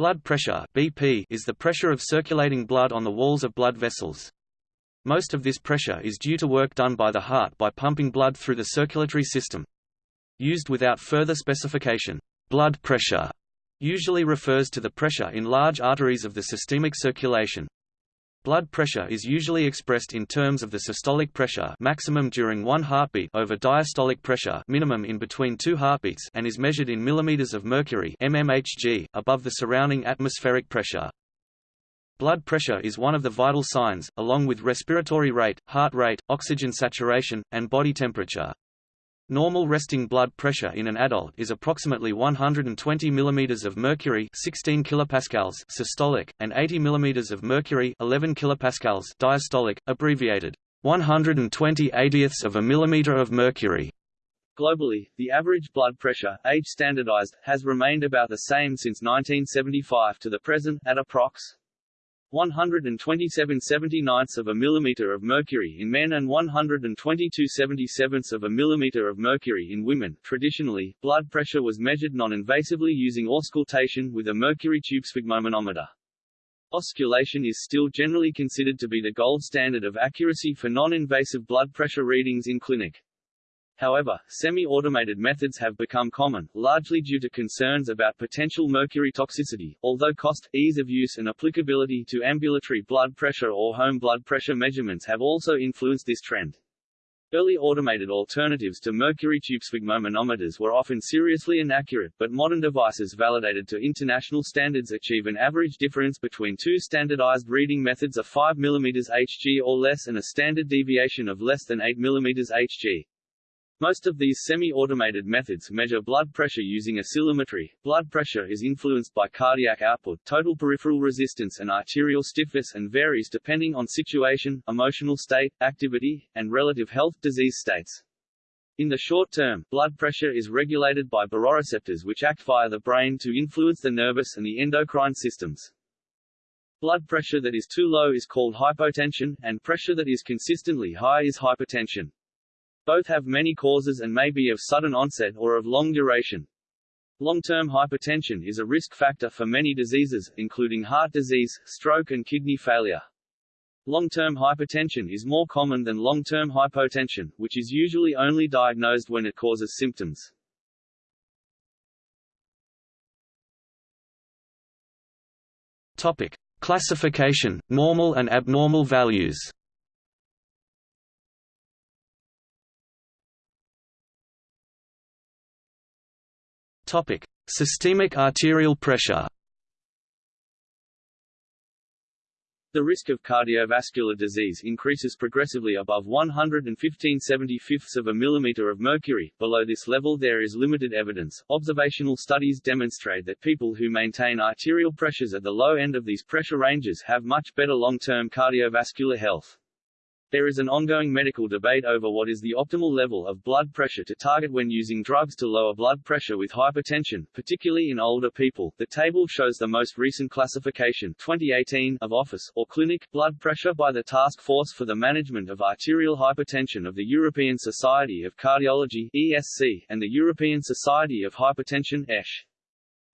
Blood pressure BP is the pressure of circulating blood on the walls of blood vessels. Most of this pressure is due to work done by the heart by pumping blood through the circulatory system. Used without further specification, blood pressure usually refers to the pressure in large arteries of the systemic circulation. Blood pressure is usually expressed in terms of the systolic pressure maximum during one heartbeat over diastolic pressure minimum in between two heartbeats and is measured in millimeters of mercury mmHg above the surrounding atmospheric pressure. Blood pressure is one of the vital signs, along with respiratory rate, heart rate, oxygen saturation, and body temperature. Normal resting blood pressure in an adult is approximately 120 mm of mercury 16 kilopascals systolic, and 80 mm of mercury 11 kilopascals diastolic, abbreviated 120 eightieths of a millimeter of mercury. Globally, the average blood pressure, age standardized, has remained about the same since 1975 to the present, at approx. 127 79ths of a millimeter of mercury in men and 122 77ths of a millimeter of mercury in women. Traditionally, blood pressure was measured non-invasively using auscultation with a mercury tube sphygmomanometer. Auscultation is still generally considered to be the gold standard of accuracy for non-invasive blood pressure readings in clinic. However, semi-automated methods have become common, largely due to concerns about potential mercury toxicity, although cost, ease of use and applicability to ambulatory blood pressure or home blood pressure measurements have also influenced this trend. Early automated alternatives to mercury tube sphygmomanometers were often seriously inaccurate, but modern devices validated to international standards achieve an average difference between two standardized reading methods of 5 mm Hg or less and a standard deviation of less than 8 mm Hg. Most of these semi-automated methods measure blood pressure using oscillometry. Blood pressure is influenced by cardiac output, total peripheral resistance and arterial stiffness and varies depending on situation, emotional state, activity, and relative health disease states. In the short term, blood pressure is regulated by baroreceptors which act via the brain to influence the nervous and the endocrine systems. Blood pressure that is too low is called hypotension, and pressure that is consistently high is hypertension. Both have many causes and may be of sudden onset or of long duration. Long-term hypertension is a risk factor for many diseases, including heart disease, stroke and kidney failure. Long-term hypertension is more common than long-term hypotension, which is usually only diagnosed when it causes symptoms. Topic: Classification, normal and abnormal values. Topic: Systemic arterial pressure. The risk of cardiovascular disease increases progressively above 115 75ths of a millimeter of mercury. Below this level there is limited evidence. Observational studies demonstrate that people who maintain arterial pressures at the low end of these pressure ranges have much better long-term cardiovascular health. There is an ongoing medical debate over what is the optimal level of blood pressure to target when using drugs to lower blood pressure with hypertension, particularly in older people. The table shows the most recent classification 2018 of office or clinic blood pressure by the Task Force for the Management of Arterial Hypertension of the European Society of Cardiology (ESC) and the European Society of Hypertension (ESH).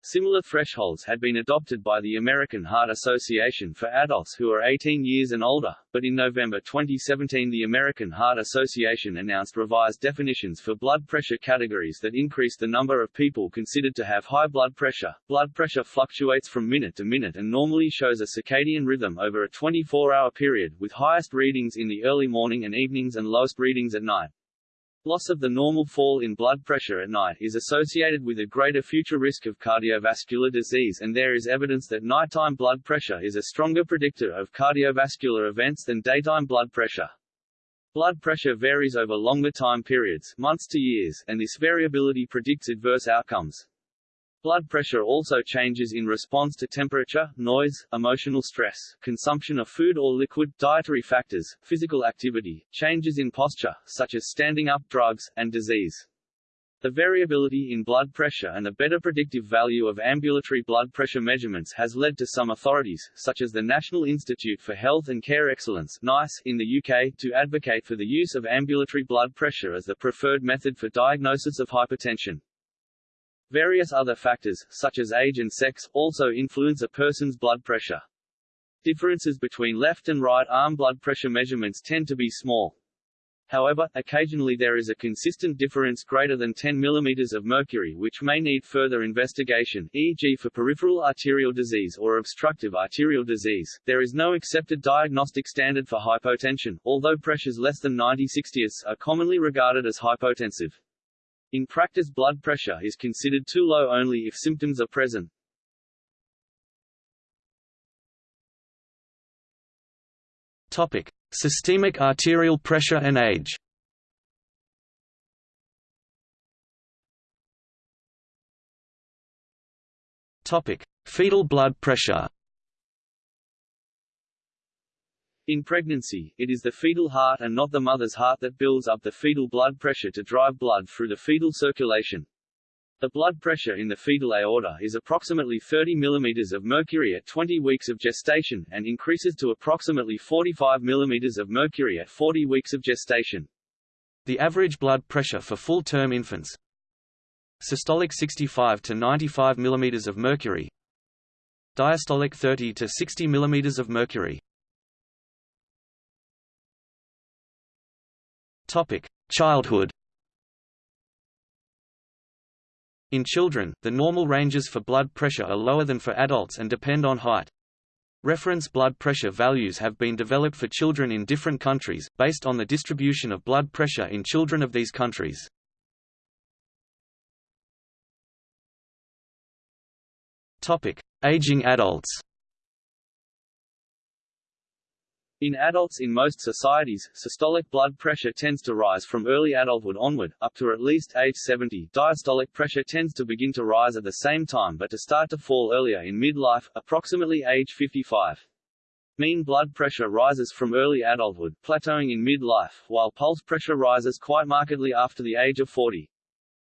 Similar thresholds had been adopted by the American Heart Association for adults who are 18 years and older, but in November 2017 the American Heart Association announced revised definitions for blood pressure categories that increased the number of people considered to have high blood pressure. Blood pressure fluctuates from minute to minute and normally shows a circadian rhythm over a 24-hour period, with highest readings in the early morning and evenings and lowest readings at night. Loss of the normal fall in blood pressure at night is associated with a greater future risk of cardiovascular disease and there is evidence that nighttime blood pressure is a stronger predictor of cardiovascular events than daytime blood pressure. Blood pressure varies over longer time periods months to years, and this variability predicts adverse outcomes. Blood pressure also changes in response to temperature, noise, emotional stress, consumption of food or liquid, dietary factors, physical activity, changes in posture, such as standing up, drugs, and disease. The variability in blood pressure and the better predictive value of ambulatory blood pressure measurements has led to some authorities, such as the National Institute for Health and Care Excellence NICE, in the UK, to advocate for the use of ambulatory blood pressure as the preferred method for diagnosis of hypertension. Various other factors, such as age and sex, also influence a person's blood pressure. Differences between left and right arm blood pressure measurements tend to be small. However, occasionally there is a consistent difference greater than 10 mm of mercury which may need further investigation, e.g. for peripheral arterial disease or obstructive arterial disease. There is no accepted diagnostic standard for hypotension, although pressures less than 90 60 are commonly regarded as hypotensive. In practice blood pressure is considered too low only if symptoms are present. Topic: Systemic arterial pressure and age. Topic: Fetal blood pressure. In pregnancy, it is the fetal heart and not the mother's heart that builds up the fetal blood pressure to drive blood through the fetal circulation. The blood pressure in the fetal aorta is approximately 30 mm of mercury at 20 weeks of gestation, and increases to approximately 45 mm of mercury at 40 weeks of gestation. The average blood pressure for full-term infants Systolic 65 to 95 mm of mercury Diastolic 30 to 60 mm of mercury Topic: Childhood In children, the normal ranges for blood pressure are lower than for adults and depend on height. Reference blood pressure values have been developed for children in different countries, based on the distribution of blood pressure in children of these countries. Aging adults In adults in most societies, systolic blood pressure tends to rise from early adulthood onward, up to at least age 70. Diastolic pressure tends to begin to rise at the same time but to start to fall earlier in midlife, approximately age 55. Mean blood pressure rises from early adulthood, plateauing in midlife, while pulse pressure rises quite markedly after the age of 40.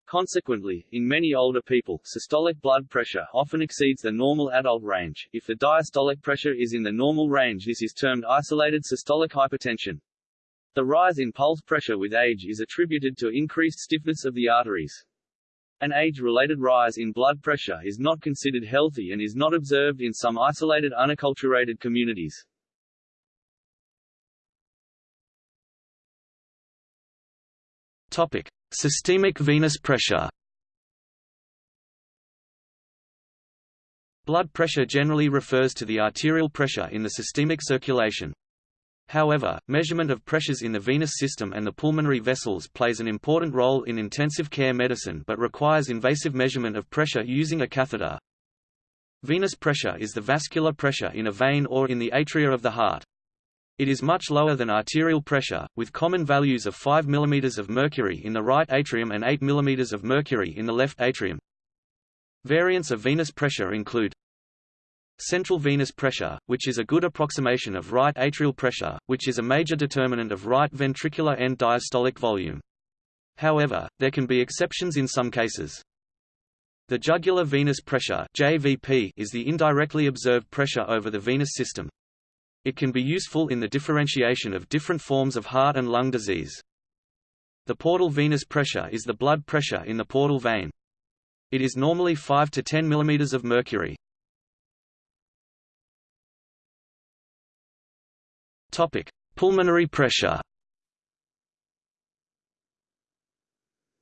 Consequently, in many older people, systolic blood pressure often exceeds the normal adult range. If the diastolic pressure is in the normal range this is termed isolated systolic hypertension. The rise in pulse pressure with age is attributed to increased stiffness of the arteries. An age-related rise in blood pressure is not considered healthy and is not observed in some isolated unacculturated communities. Topic: Systemic venous pressure Blood pressure generally refers to the arterial pressure in the systemic circulation. However, measurement of pressures in the venous system and the pulmonary vessels plays an important role in intensive care medicine but requires invasive measurement of pressure using a catheter. Venous pressure is the vascular pressure in a vein or in the atria of the heart. It is much lower than arterial pressure, with common values of 5 mm of mercury in the right atrium and 8 mm of mercury in the left atrium. Variants of venous pressure include Central venous pressure, which is a good approximation of right atrial pressure, which is a major determinant of right ventricular end diastolic volume. However, there can be exceptions in some cases. The jugular venous pressure JVP is the indirectly observed pressure over the venous system. It can be useful in the differentiation of different forms of heart and lung disease. The portal venous pressure is the blood pressure in the portal vein. It is normally 5 to 10 mm of mercury. Pulmonary pressure.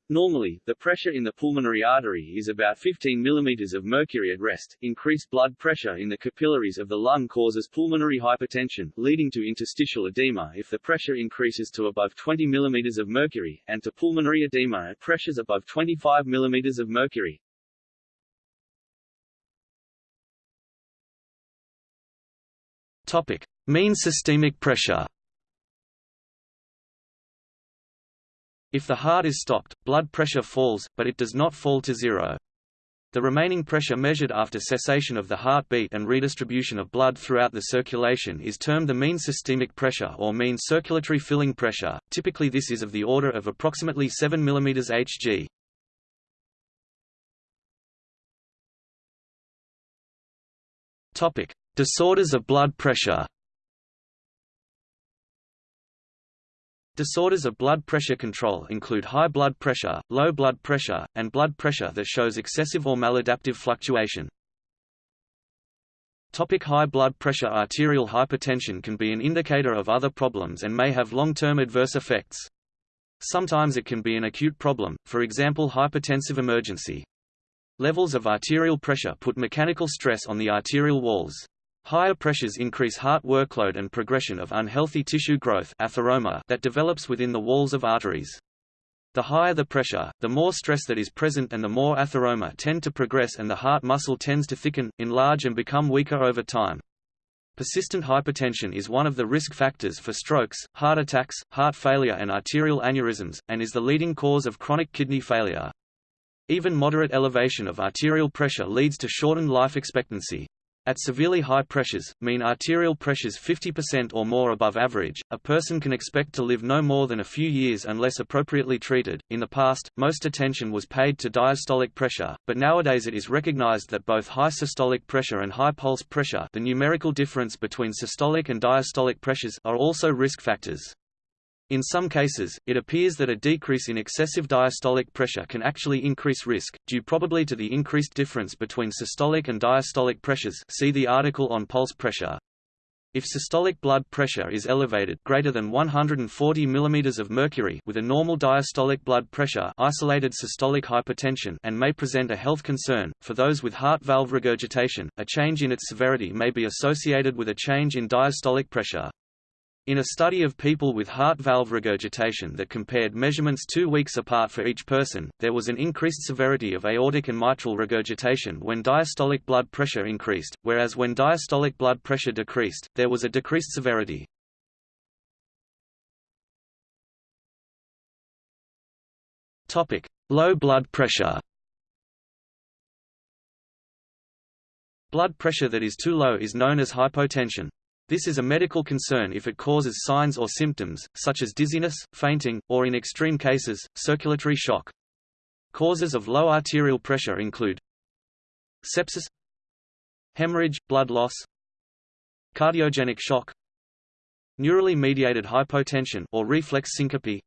Normally, the pressure in the pulmonary artery is about 15 mm of mercury at rest. Increased blood pressure in the capillaries of the lung causes pulmonary hypertension, leading to interstitial edema if the pressure increases to above 20 mm of mercury, and to pulmonary edema at pressures above 25 mm of mercury. Topic: Mean systemic pressure. If the heart is stopped, blood pressure falls, but it does not fall to zero. The remaining pressure measured after cessation of the heartbeat and redistribution of blood throughout the circulation is termed the mean systemic pressure or mean circulatory filling pressure. Typically this is of the order of approximately 7 mm Hg. Topic: Disorders of blood pressure. Disorders of blood pressure control include high blood pressure, low blood pressure, and blood pressure that shows excessive or maladaptive fluctuation. Topic high blood pressure Arterial hypertension can be an indicator of other problems and may have long-term adverse effects. Sometimes it can be an acute problem, for example hypertensive emergency. Levels of arterial pressure put mechanical stress on the arterial walls. Higher pressures increase heart workload and progression of unhealthy tissue growth atheroma that develops within the walls of arteries. The higher the pressure, the more stress that is present and the more atheroma tend to progress and the heart muscle tends to thicken, enlarge and become weaker over time. Persistent hypertension is one of the risk factors for strokes, heart attacks, heart failure and arterial aneurysms, and is the leading cause of chronic kidney failure. Even moderate elevation of arterial pressure leads to shortened life expectancy. At severely high pressures, mean arterial pressures 50% or more above average, a person can expect to live no more than a few years unless appropriately treated. In the past, most attention was paid to diastolic pressure, but nowadays it is recognized that both high systolic pressure and high pulse pressure, the numerical difference between systolic and diastolic pressures, are also risk factors. In some cases, it appears that a decrease in excessive diastolic pressure can actually increase risk, due probably to the increased difference between systolic and diastolic pressures see the article on pulse pressure. If systolic blood pressure is elevated greater than 140 mm of mercury with a normal diastolic blood pressure isolated systolic hypertension and may present a health concern, for those with heart valve regurgitation, a change in its severity may be associated with a change in diastolic pressure. In a study of people with heart valve regurgitation that compared measurements two weeks apart for each person, there was an increased severity of aortic and mitral regurgitation when diastolic blood pressure increased, whereas when diastolic blood pressure decreased, there was a decreased severity. Low blood pressure Blood pressure that is too low is known as hypotension. This is a medical concern if it causes signs or symptoms, such as dizziness, fainting, or in extreme cases, circulatory shock. Causes of low arterial pressure include sepsis, hemorrhage, blood loss, cardiogenic shock, neurally mediated hypotension or reflex syncope,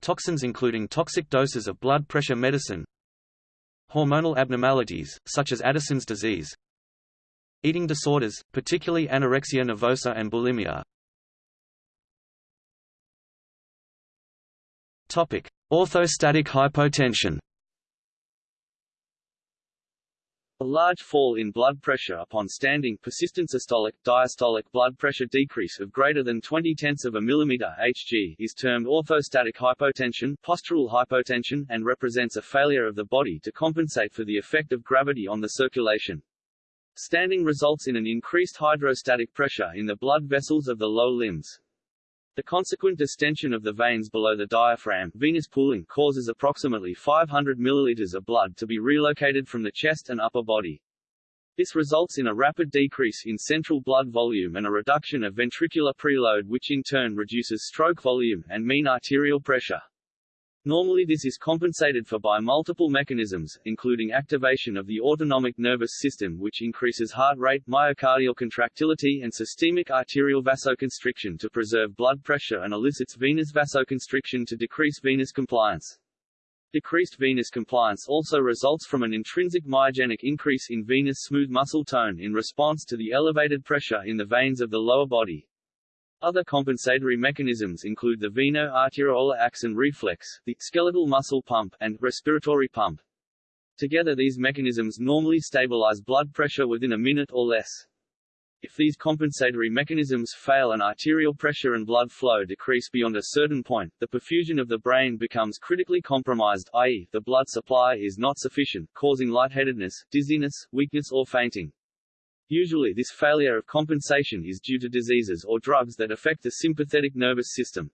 toxins including toxic doses of blood pressure medicine, hormonal abnormalities, such as Addison's disease, Eating disorders, particularly anorexia nervosa and bulimia. Topic: Orthostatic hypotension. A large fall in blood pressure upon standing persistent systolic, diastolic blood pressure decrease of greater than 20 tenths of a millimeter Hg is termed orthostatic hypotension, postural hypotension, and represents a failure of the body to compensate for the effect of gravity on the circulation. Standing results in an increased hydrostatic pressure in the blood vessels of the low limbs. The consequent distension of the veins below the diaphragm venous pooling causes approximately 500 milliliters of blood to be relocated from the chest and upper body. This results in a rapid decrease in central blood volume and a reduction of ventricular preload which in turn reduces stroke volume and mean arterial pressure. Normally this is compensated for by multiple mechanisms, including activation of the autonomic nervous system which increases heart rate, myocardial contractility and systemic arterial vasoconstriction to preserve blood pressure and elicits venous vasoconstriction to decrease venous compliance. Decreased venous compliance also results from an intrinsic myogenic increase in venous smooth muscle tone in response to the elevated pressure in the veins of the lower body. Other compensatory mechanisms include the veno-arteriolar axon reflex, the skeletal muscle pump, and respiratory pump. Together these mechanisms normally stabilize blood pressure within a minute or less. If these compensatory mechanisms fail and arterial pressure and blood flow decrease beyond a certain point, the perfusion of the brain becomes critically compromised i.e., the blood supply is not sufficient, causing lightheadedness, dizziness, weakness or fainting. Usually this failure of compensation is due to diseases or drugs that affect the sympathetic nervous system.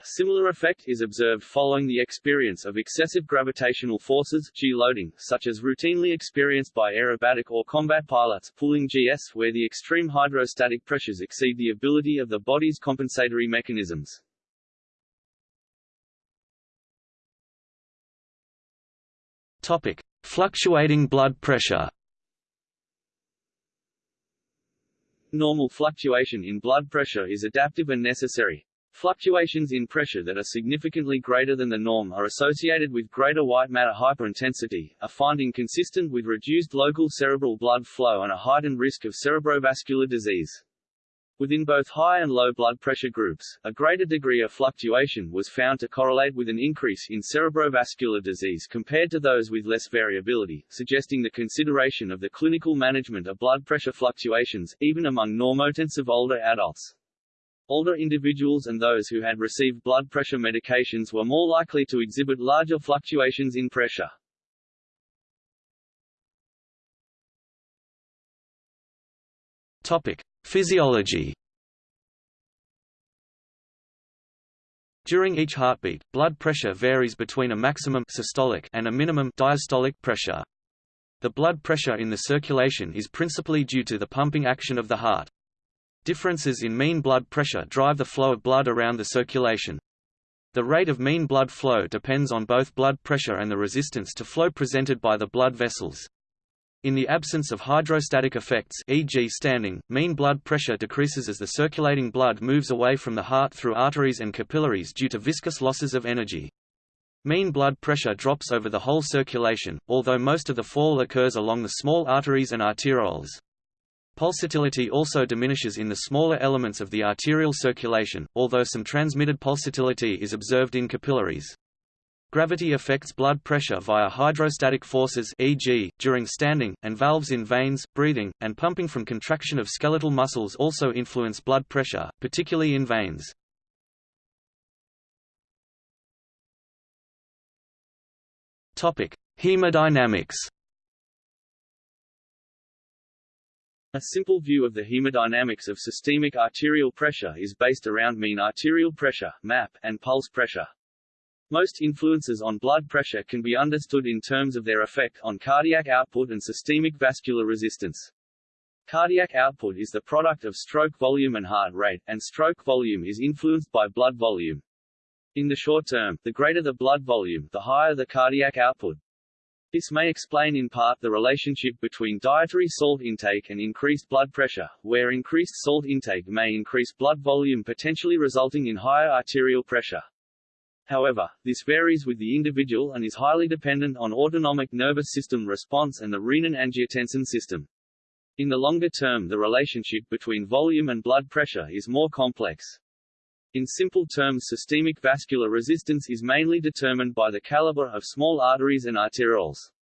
A similar effect is observed following the experience of excessive gravitational forces G-loading, such as routinely experienced by aerobatic or combat pilots pulling GS where the extreme hydrostatic pressures exceed the ability of the body's compensatory mechanisms. Topic: Fluctuating blood pressure. Normal fluctuation in blood pressure is adaptive and necessary. Fluctuations in pressure that are significantly greater than the norm are associated with greater white matter hyperintensity, a finding consistent with reduced local cerebral blood flow and a heightened risk of cerebrovascular disease. Within both high and low blood pressure groups, a greater degree of fluctuation was found to correlate with an increase in cerebrovascular disease compared to those with less variability, suggesting the consideration of the clinical management of blood pressure fluctuations, even among normotensive older adults. Older individuals and those who had received blood pressure medications were more likely to exhibit larger fluctuations in pressure. Topic: Physiology. During each heartbeat, blood pressure varies between a maximum systolic and a minimum diastolic pressure. The blood pressure in the circulation is principally due to the pumping action of the heart. Differences in mean blood pressure drive the flow of blood around the circulation. The rate of mean blood flow depends on both blood pressure and the resistance to flow presented by the blood vessels. In the absence of hydrostatic effects e.g. standing, mean blood pressure decreases as the circulating blood moves away from the heart through arteries and capillaries due to viscous losses of energy. Mean blood pressure drops over the whole circulation, although most of the fall occurs along the small arteries and arterioles. Pulsatility also diminishes in the smaller elements of the arterial circulation, although some transmitted pulsatility is observed in capillaries. Gravity affects blood pressure via hydrostatic forces e.g., during standing, and valves in veins, breathing, and pumping from contraction of skeletal muscles also influence blood pressure, particularly in veins. Hemodynamics A simple view of the hemodynamics of systemic arterial pressure is based around mean arterial pressure MAP, and pulse pressure. Most influences on blood pressure can be understood in terms of their effect on cardiac output and systemic vascular resistance. Cardiac output is the product of stroke volume and heart rate, and stroke volume is influenced by blood volume. In the short term, the greater the blood volume, the higher the cardiac output. This may explain in part the relationship between dietary salt intake and increased blood pressure, where increased salt intake may increase blood volume potentially resulting in higher arterial pressure. However, this varies with the individual and is highly dependent on autonomic nervous system response and the renin-angiotensin system. In the longer term the relationship between volume and blood pressure is more complex. In simple terms systemic vascular resistance is mainly determined by the caliber of small arteries and arterioles.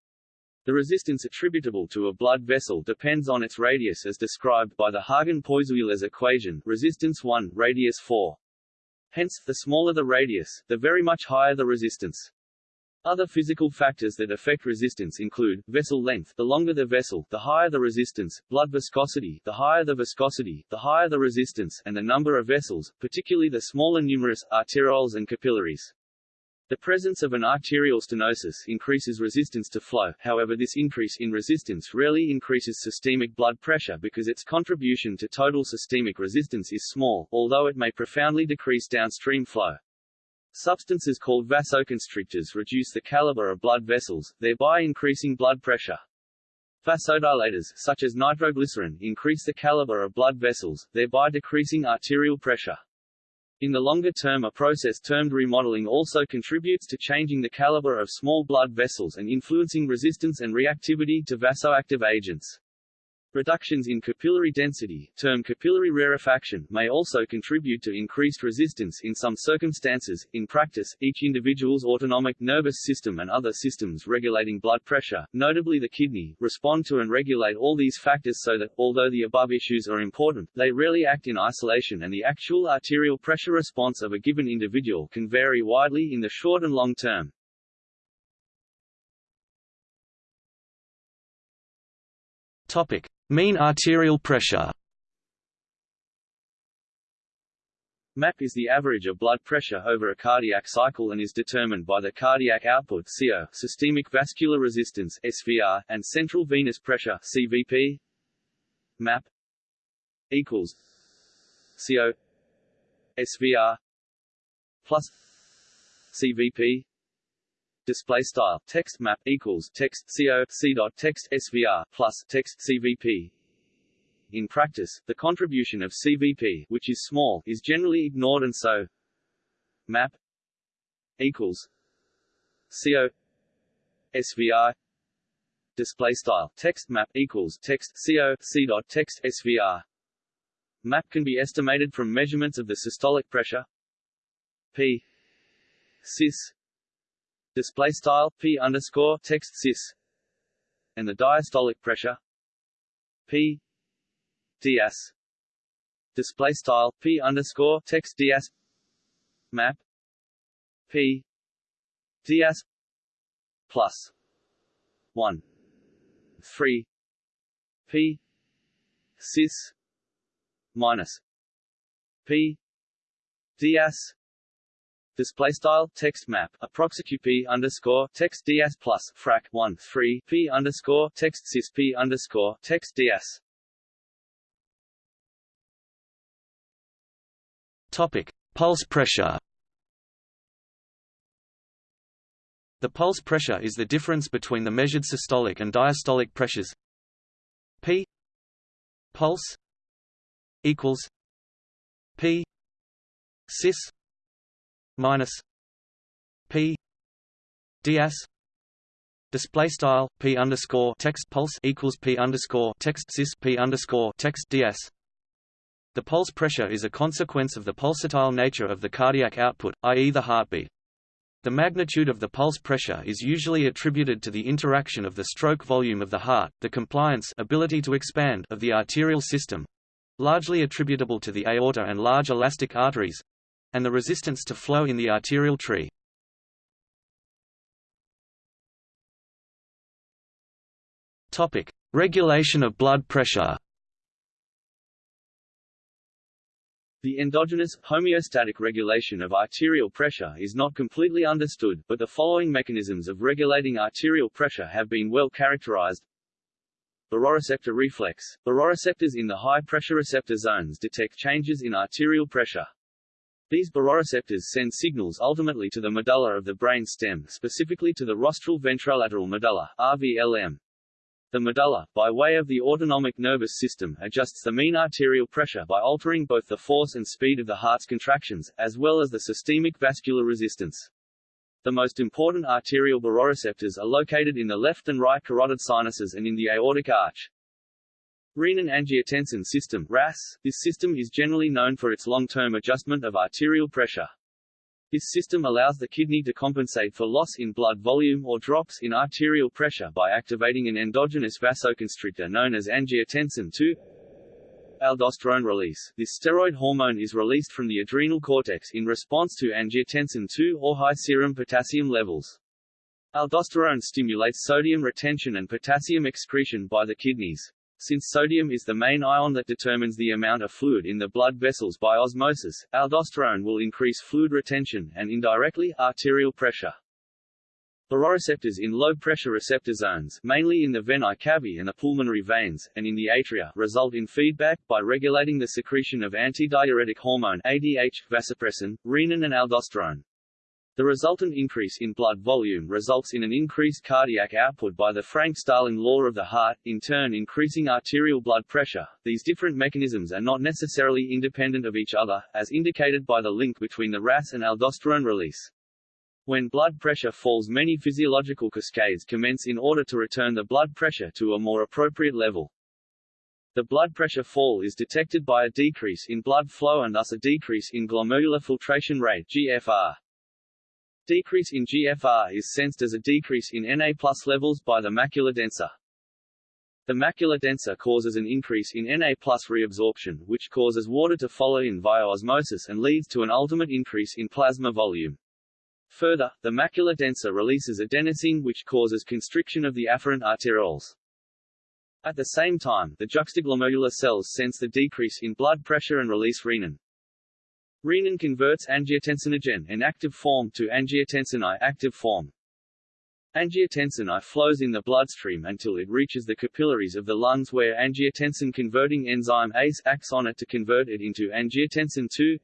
The resistance attributable to a blood vessel depends on its radius as described by the Hagen-Poiseuille's equation resistance 1, radius 4. Hence, the smaller the radius, the very much higher the resistance. Other physical factors that affect resistance include, vessel length the longer the vessel, the higher the resistance, blood viscosity the higher the viscosity, the higher the resistance, and the number of vessels, particularly the smaller numerous, arterioles and capillaries. The presence of an arterial stenosis increases resistance to flow, however this increase in resistance rarely increases systemic blood pressure because its contribution to total systemic resistance is small, although it may profoundly decrease downstream flow. Substances called vasoconstrictors reduce the caliber of blood vessels, thereby increasing blood pressure. Vasodilators, such as nitroglycerin, increase the caliber of blood vessels, thereby decreasing arterial pressure. In the longer term a process termed remodeling also contributes to changing the caliber of small blood vessels and influencing resistance and reactivity to vasoactive agents. Reductions in capillary density, termed capillary rarefaction, may also contribute to increased resistance in some circumstances. In practice, each individual's autonomic nervous system and other systems regulating blood pressure, notably the kidney, respond to and regulate all these factors so that, although the above issues are important, they rarely act in isolation and the actual arterial pressure response of a given individual can vary widely in the short and long term. Topic: Mean arterial pressure. MAP is the average of blood pressure over a cardiac cycle and is determined by the cardiac output CO, systemic vascular resistance SVR, and central venous pressure CVP. MAP equals CO SVR plus CVP display style text map equals text co c dot text svr plus text cvp. In practice, the contribution of CVP, which is small, is generally ignored and so map equals CO SVR display style text map equals text CO C dot text SVR map can be estimated from measurements of the systolic pressure P sys display style P underscore text sys. And the diastolic pressure P ds. Display style P underscore text ds. Map P ds plus one. Three. P sys minus P ds display style text map approximate p underscore text ds plus frac 1 3 p underscore text sys p underscore text ds topic pulse pressure. The pulse pressure is the difference between the measured systolic and diastolic pressures. P pulse equals p sys minus p ds display style p underscore text pulse equals p underscore text sys p underscore text ds. The pulse pressure is a consequence of the pulsatile nature of the cardiac output, i.e., the heartbeat. The magnitude of the pulse pressure is usually attributed to the interaction of the stroke volume of the heart, the compliance ability to expand of the arterial system, largely attributable to the aorta and large elastic arteries, and the resistance to flow in the arterial tree. Topic: Regulation of blood pressure. The endogenous, homeostatic regulation of arterial pressure is not completely understood, but the following mechanisms of regulating arterial pressure have been well characterized. Baroreceptor reflex. Baroreceptors in the high-pressure receptor zones detect changes in arterial pressure. These baroreceptors send signals ultimately to the medulla of the brain stem specifically to the rostral ventrolateral medulla RVLM. The medulla, by way of the autonomic nervous system adjusts the mean arterial pressure by altering both the force and speed of the heart's contractions, as well as the systemic vascular resistance. The most important arterial baroreceptors are located in the left and right carotid sinuses and in the aortic arch. Renin-angiotensin system RAS. This system is generally known for its long-term adjustment of arterial pressure. This system allows the kidney to compensate for loss in blood volume or drops in arterial pressure by activating an endogenous vasoconstrictor known as angiotensin II. Aldosterone release. This steroid hormone is released from the adrenal cortex in response to angiotensin II or high serum potassium levels. Aldosterone stimulates sodium retention and potassium excretion by the kidneys. Since sodium is the main ion that determines the amount of fluid in the blood vessels by osmosis, aldosterone will increase fluid retention, and indirectly, arterial pressure. Baroreceptors in low-pressure receptor zones mainly in the venae cavae and the pulmonary veins, and in the atria result in feedback by regulating the secretion of antidiuretic hormone ADH, vasopressin, renin and aldosterone. The resultant increase in blood volume results in an increased cardiac output by the Frank-Starling law of the heart, in turn increasing arterial blood pressure. These different mechanisms are not necessarily independent of each other, as indicated by the link between the RAS and aldosterone release. When blood pressure falls many physiological cascades commence in order to return the blood pressure to a more appropriate level. The blood pressure fall is detected by a decrease in blood flow and thus a decrease in glomerular filtration rate GFR. Decrease in GFR is sensed as a decrease in Na plus levels by the macula densa. The macula densa causes an increase in Na plus reabsorption, which causes water to follow in via osmosis and leads to an ultimate increase in plasma volume. Further, the macula densa releases adenosine which causes constriction of the afferent arterioles. At the same time, the juxtaglomerular cells sense the decrease in blood pressure and release renin. Renin converts angiotensinogen inactive form to angiotensin I active form. Angiotensin I flows in the bloodstream until it reaches the capillaries of the lungs where angiotensin-converting enzyme ACE acts on it to convert it into angiotensin II.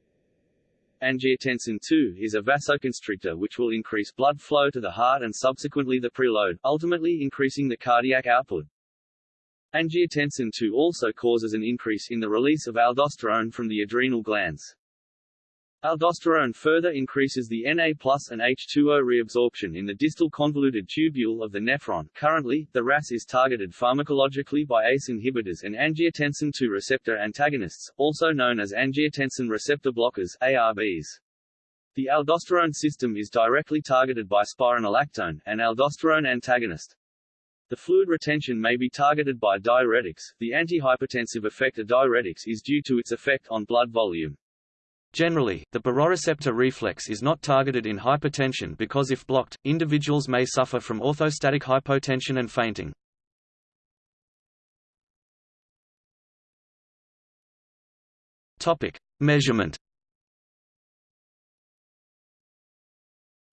Angiotensin II is a vasoconstrictor which will increase blood flow to the heart and subsequently the preload, ultimately increasing the cardiac output. Angiotensin II also causes an increase in the release of aldosterone from the adrenal glands. Aldosterone further increases the Na and H2O reabsorption in the distal convoluted tubule of the nephron. Currently, the RAS is targeted pharmacologically by ACE inhibitors and angiotensin II receptor antagonists, also known as angiotensin receptor blockers ARBs. The aldosterone system is directly targeted by spironolactone, an aldosterone antagonist. The fluid retention may be targeted by diuretics. The antihypertensive effect of diuretics is due to its effect on blood volume. Generally, the baroreceptor reflex is not targeted in hypertension because if blocked, individuals may suffer from orthostatic hypotension and fainting. Topic: Measurement.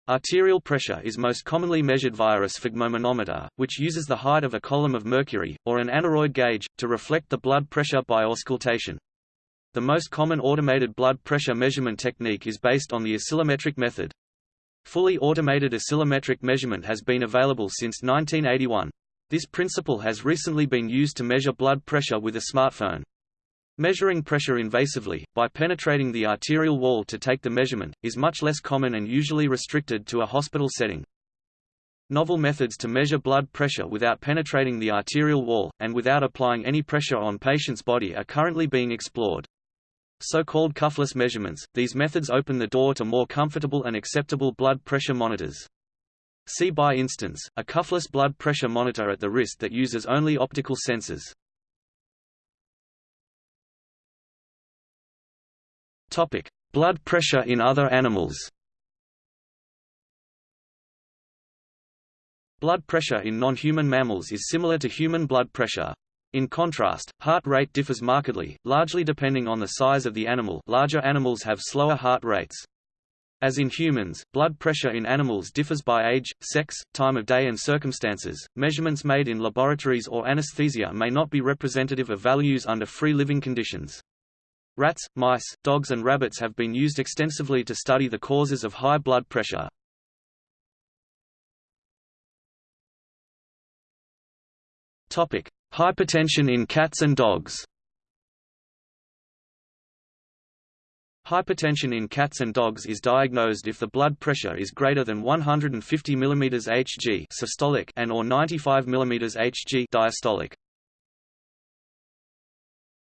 Arterial pressure is most commonly measured via a sphygmomanometer, which uses the height of a column of mercury, or an aneroid gauge, to reflect the blood pressure by auscultation. The most common automated blood pressure measurement technique is based on the oscillometric method. Fully automated oscillometric measurement has been available since 1981. This principle has recently been used to measure blood pressure with a smartphone. Measuring pressure invasively, by penetrating the arterial wall to take the measurement, is much less common and usually restricted to a hospital setting. Novel methods to measure blood pressure without penetrating the arterial wall, and without applying any pressure on patient's body are currently being explored. So-called cuffless measurements, these methods open the door to more comfortable and acceptable blood pressure monitors. See by instance, a cuffless blood pressure monitor at the wrist that uses only optical sensors. Topic: Blood pressure in other animals. Blood pressure in non-human mammals is similar to human blood pressure. In contrast, heart rate differs markedly, largely depending on the size of the animal larger animals have slower heart rates. As in humans, blood pressure in animals differs by age, sex, time of day and circumstances. Measurements made in laboratories or anesthesia may not be representative of values under free living conditions. Rats, mice, dogs and rabbits have been used extensively to study the causes of high blood pressure. Topic: Hypertension in cats and dogs Hypertension in cats and dogs is diagnosed if the blood pressure is greater than 150 mm Hg systolic and or 95 mm Hg diastolic.